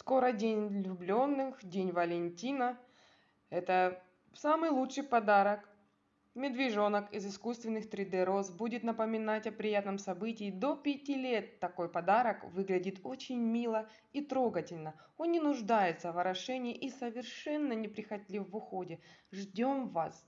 Скоро день влюбленных, день Валентина. Это самый лучший подарок. Медвежонок из искусственных 3D роз будет напоминать о приятном событии до 5 лет. Такой подарок выглядит очень мило и трогательно. Он не нуждается в орошении и совершенно неприхотлив в уходе. Ждем вас